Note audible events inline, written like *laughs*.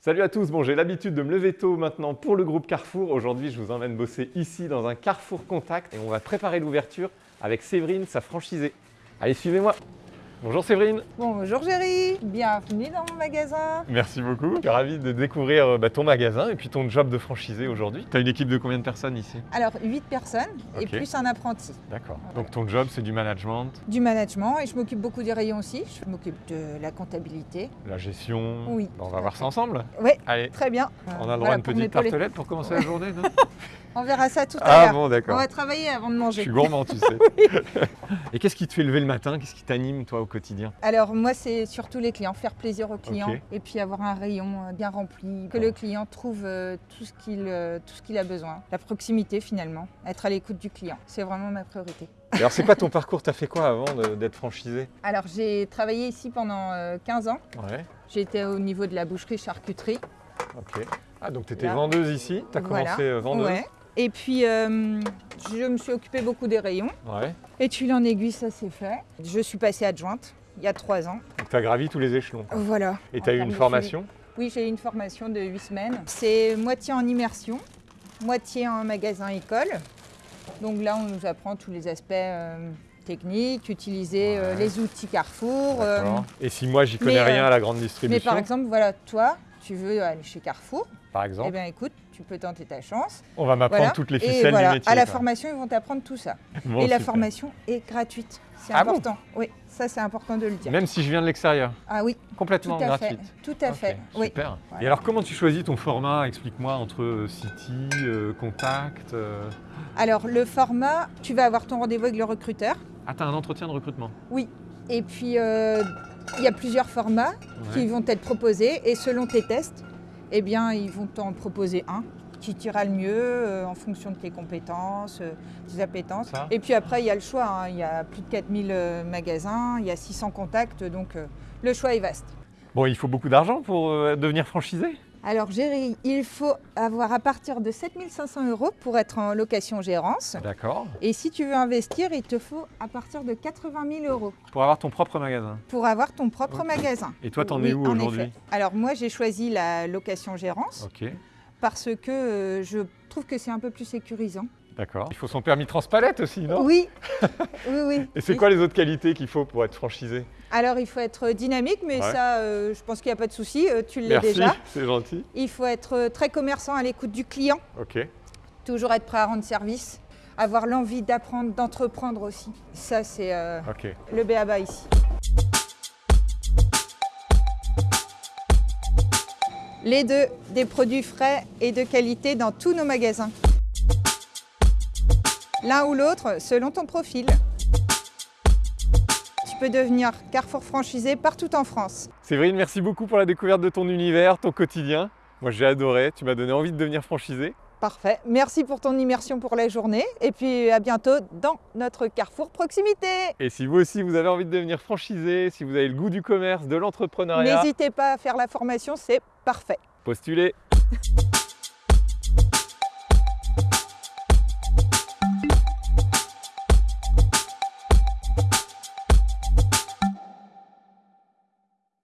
Salut à tous, bon j'ai l'habitude de me lever tôt maintenant pour le groupe Carrefour. Aujourd'hui je vous emmène bosser ici dans un Carrefour Contact et on va préparer l'ouverture avec Séverine, sa franchisée. Allez suivez-moi Bonjour Séverine Bonjour Géry, bienvenue dans mon magasin. Merci beaucoup, je suis ravi de découvrir euh, bah, ton magasin et puis ton job de franchisé aujourd'hui. Tu as une équipe de combien de personnes ici? Alors 8 personnes et plus un apprenti. D'accord, donc ton job c'est du management, Du management et je m'occupe beaucoup des rayons aussi. Je m'occupe de la comptabilité. la gestion. Oui, Bah, on va voir ça ensemble Oui, Allez, très bien. on a le Voilà droit à une petite tartelette pour commencer la journée non? *laughs* On verra ça tout à Ah l'heure. bon On d'accord. va travailler avant de Je manger. suis gourmand tu sais. *laughs* *laughs* et qu'est-ce qui te fait lever le matin? Qu'est-ce qui t'anime toi au quotidien? Alors moi c'est surtout les clients, faire plaisir aux clients et puis avoir un rayon euh, bien rempli, que Bon. le client trouve euh, tout ce qu'il euh, tout ce qu'il a besoin. La proximité finalement, être à l'écoute du client, c'est vraiment ma priorité. Alors c'est quoi ton parcours? T'as fait quoi avant d'être franchisé? Alors j'ai travaillé ici pendant euh, 15 ans. Ouais, J'étais au niveau de la boucherie charcuterie. ok. Ah donc tu étais Là. vendeuse ici? T'as Voilà. commencé vendeuse? Ouais. Et puis, euh, je me suis occupée beaucoup des rayons. Ouais. Et fil en aiguille, ça s'est fait. Je suis passée adjointe il y a trois ans. Donc tu as gravi tous les échelons. quoi. Voilà. Et tu as eu une formation. Oui, j'ai eu une formation de huit semaines. C'est moitié en immersion, moitié en magasin école. Donc là, on nous apprend tous les aspects euh, techniques, utiliser euh, les outils Carrefour. euh. Et si moi j'y connais mais, rien euh, à la grande mais distribution, par exemple, voilà, toi, tu veux aller chez Carrefour. Par Eh exemple, bien, écoute, tu peux tenter ta chance. on va m'apprendre Voilà. toutes les Et ficelles voilà, du métier. à la quoi. formation, ils vont t'apprendre tout ça. *laughs* Bon, et la formation est gratuite. C'est Ah bon important. oui, ça c'est important de le dire. Même si je viens de l'extérieur, Ah oui, tout complètement à gratuite. fait. Tout à fait. Oui. Super. Voilà. Et alors comment tu choisis ton format? Explique-moi entre euh, City, euh, Contact. euh, Alors le format, tu vas avoir ton rendez-vous avec le recruteur. Ah t'as un entretien de recrutement Et puis euh, il y a plusieurs formats qui vont être proposés et selon tes tests, eh bien ils vont t'en proposer un qui t'ira le mieux euh, en fonction de tes compétences, euh, tes appétences. Ça. Et puis après il y a le choix. hein. Il y a plus de 4000 euh, magasins, il y a 600 contacts, donc le choix est vaste. Bon, il faut beaucoup d'argent pour devenir franchisé? Alors Géry, il faut avoir à partir de 7500 euros pour être en location gérance. D'accord. Et si tu veux investir, il te faut à partir de 80 000 euros Pour avoir ton propre magasin. pour avoir ton propre magasin. Et toi, t'en Oui, es où aujourd'hui. Alors moi, j'ai choisi la location gérance Ok, parce que euh, je trouve que c'est un peu plus sécurisant. D'accord. Il faut son permis transpalette aussi, non? Oui, oui, oui. *laughs* Et c'est Oui. quoi les autres qualités qu'il faut pour être franchisé? Alors il faut être dynamique, mais Ouais. ça, euh, je pense qu'il n'y a pas de souci. euh, tu l'es Merci, déjà. c'est gentil. Il faut être euh, très commerçant à l'écoute du client. Ok. toujours être prêt à rendre service, avoir l'envie d'apprendre, d'entreprendre aussi. Ça, c'est euh, le béaba ici. Les deux, des produits frais et de qualité dans tous nos magasins. L'un ou l'autre, selon ton profil. Tu peux devenir Carrefour franchisé partout en France. Séverine, merci beaucoup pour la découverte de ton univers, ton quotidien. Moi, j'ai adoré. Tu m'as donné envie de devenir franchisé. Parfait. Merci pour ton immersion pour la journée. Et puis à bientôt dans notre Carrefour Proximité. Et si vous aussi, vous avez envie de devenir franchisé, si vous avez le goût du commerce, de l'entrepreneuriat, N'hésitez pas à faire la formation, c'est parfait. postulez. *laughs*